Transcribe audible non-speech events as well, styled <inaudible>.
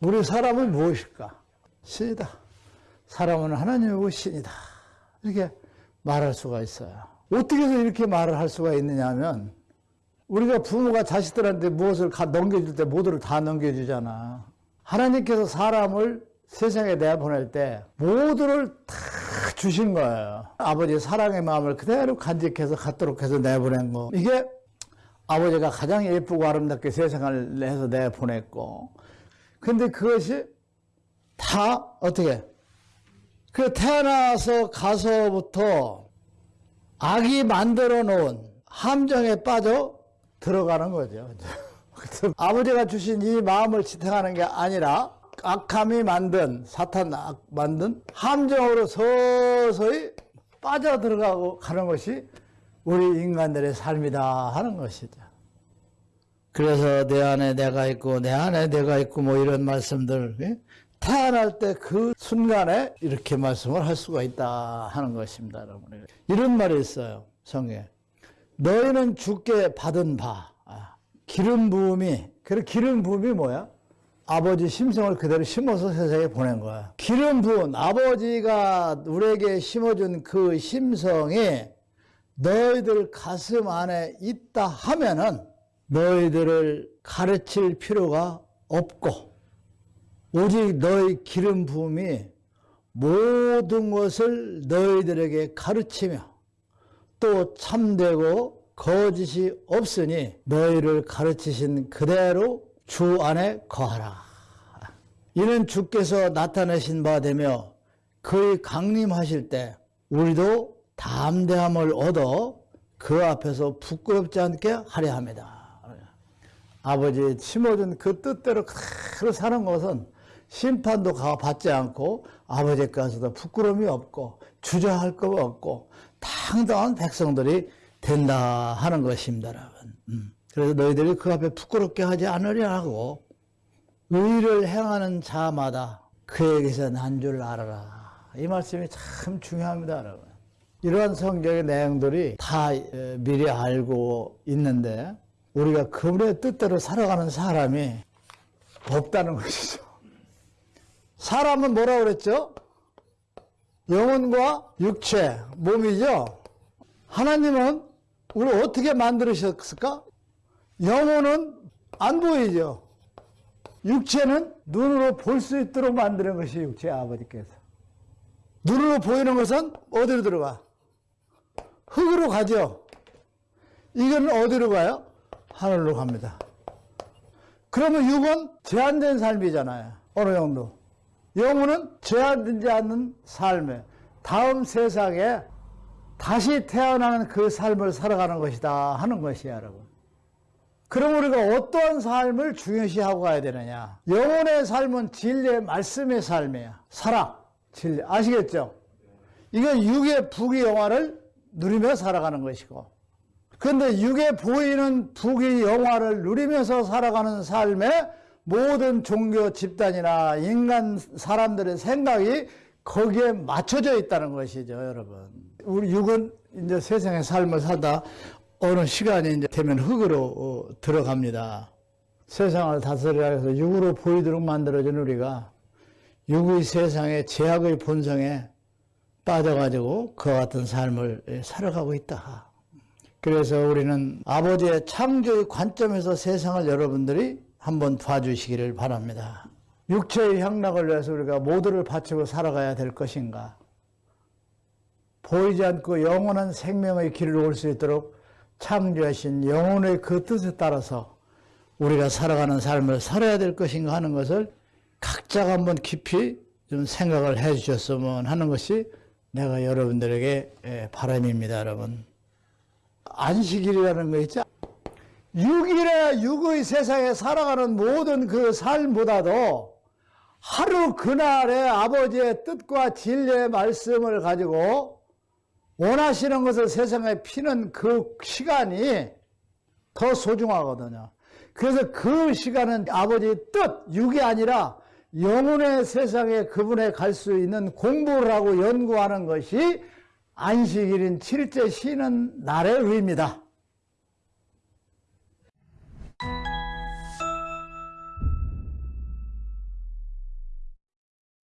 우리 사람은 무엇일까? 신이다. 사람은 하나님이고 신이다. 이렇게 말할 수가 있어요. 어떻게 해서 이렇게 말을 할 수가 있느냐 하면 우리가 부모가 자식들한테 무엇을 가- 넘겨줄 때 모두를 다 넘겨주잖아. 하나님께서 사람을 세상에 내보낼 때 모두를 다 주신 거예요. 아버지의 사랑의 마음을 그대로 간직해서 갖도록 해서 내보낸 거. 이게 아버지가 가장 예쁘고 아름답게 세상을 내서 내보냈고. 근데 그것이 다 어떻게? 그 태어나서 가서부터 악이 만들어 놓은 함정에 빠져 들어가는 거죠. <laughs> 아버지가 주신 이 마음을 지탱하는 게 아니라 악함이 만든 사탄 악 만든 함정으로 서서히 빠져 들어가고 가는 것이 우리 인간들의 삶이다 하는 것이죠. 그래서 내 안에 내가 있고 내 안에 내가 있고 뭐 이런 말씀들 예? 태어날 때 그 순간에 이렇게 말씀을 할 수가 있다 하는 것입니다, 여러분. 이런 말이 있어요, 성에. 너희는 주께 받은 바, 아, 기름 부음이, 그 기름 부음이 뭐야? 아버지 심성을 그대로 심어서 세상에 보낸 거야. 기름 부은 아버지가 우리에게 심어준 그 심성이 너희들 가슴 안에 있다 하면은 너희들을 가르칠 필요가 없고 오직 너희 기름 부음이 모든 것을 너희들에게 가르치며 또 참되고 거짓이 없으니 너희를 가르치신 그대로 주 안에 거하라. 이는 주께서 나타내신 바 되며 그의 강림하실 때 우리도 담대함을 얻어 그 앞에서 부끄럽지 않게 하려 합니다. 아버지 심어준 그 뜻대로 그대로 사는 것은 심판도 가- 받지 않고 아버지께서도 부끄러움이 없고 주저할 거 없고 당당한 백성들이 된다 하는 것입니다, 여러분. 음. 그래서 너희들이 그 앞에 부끄럽게 하지 않으려 하고 의를 행하는 자마다 그에게서 난 줄 알아라. 이 말씀이 참 중요합니다, 여러분. 이러한 성경의 내용들이 다 에, 미리 알고 있는데 우리가 그분의 뜻대로 살아가는 사람이 없다는 것이죠. 사람은 뭐라 그랬죠? 영혼과 육체, 몸이죠? 하나님은 우리를 어떻게 만들으셨을까? 영혼은 안 보이죠? 육체는 눈으로 볼 수 있도록 만드는 것이 육체 아버지께서. 눈으로 보이는 것은 어디로 들어가? 흙으로 가죠? 이건 어디로 가요? 하늘로 갑니다. 그러면 육은 제한된 삶이잖아요. 어느 정도. 영혼은 제한되지 않는 삶에 다음 세상에 다시 태어나는 그 삶을 살아가는 것이다 하는 것이야, 여러분. 그럼 우리가 어떠한 삶을 중요시하고 가야 되느냐? 영혼의 삶은 진리의 말씀의 삶이야. 사랑, 진리. 아시겠죠? 이건 육의 부귀 영화를 누리며 살아가는 것이고. 그런데 육에 보이는 부귀 영화를 누리면서 살아가는 삶에 모든 종교 집단이나 인간 사람들의 생각이 거기에 맞춰져 있다는 것이죠, 여러분. 우리 육은 이제 세상의 삶을 살다 어느 시간이 이제 되면 흙으로 어, 들어갑니다. 세상을 다스리라 해서 육으로 보이도록 만들어진 우리가 육의 세상의 제약의 본성에 빠져가지고 그와 같은 삶을 살아가고 있다. 그래서 우리는 아버지의 창조의 관점에서 세상을 여러분들이 한번 봐주시기를 바랍니다. 육체의 향락을 위해서 우리가 모두를 바치고 살아가야 될 것인가? 보이지 않고 영원한 생명의 길을 올수 있도록 창조하신 영혼의 그 뜻에 따라서 우리가 살아가는 삶을 살아야 될 것인가 하는 것을 각자가 한번 깊이 좀 생각을 해 주셨으면 하는 것이 내가 여러분들에게 예, 바람입니다, 여러분. 안식일이라는 거 있죠? 6일에 육의 세상에 살아가는 모든 그 삶보다도 하루 그날의 아버지의 뜻과 진리의 말씀을 가지고 원하시는 것을 세상에 피는 그 시간이 더 소중하거든요. 그래서 그 시간은 아버지의 뜻, 육이 아니라 영혼의 세상에 그분에 갈 수 있는 공부를 하고 연구하는 것이 안식일인 칠째 쉬는 날의 의미다.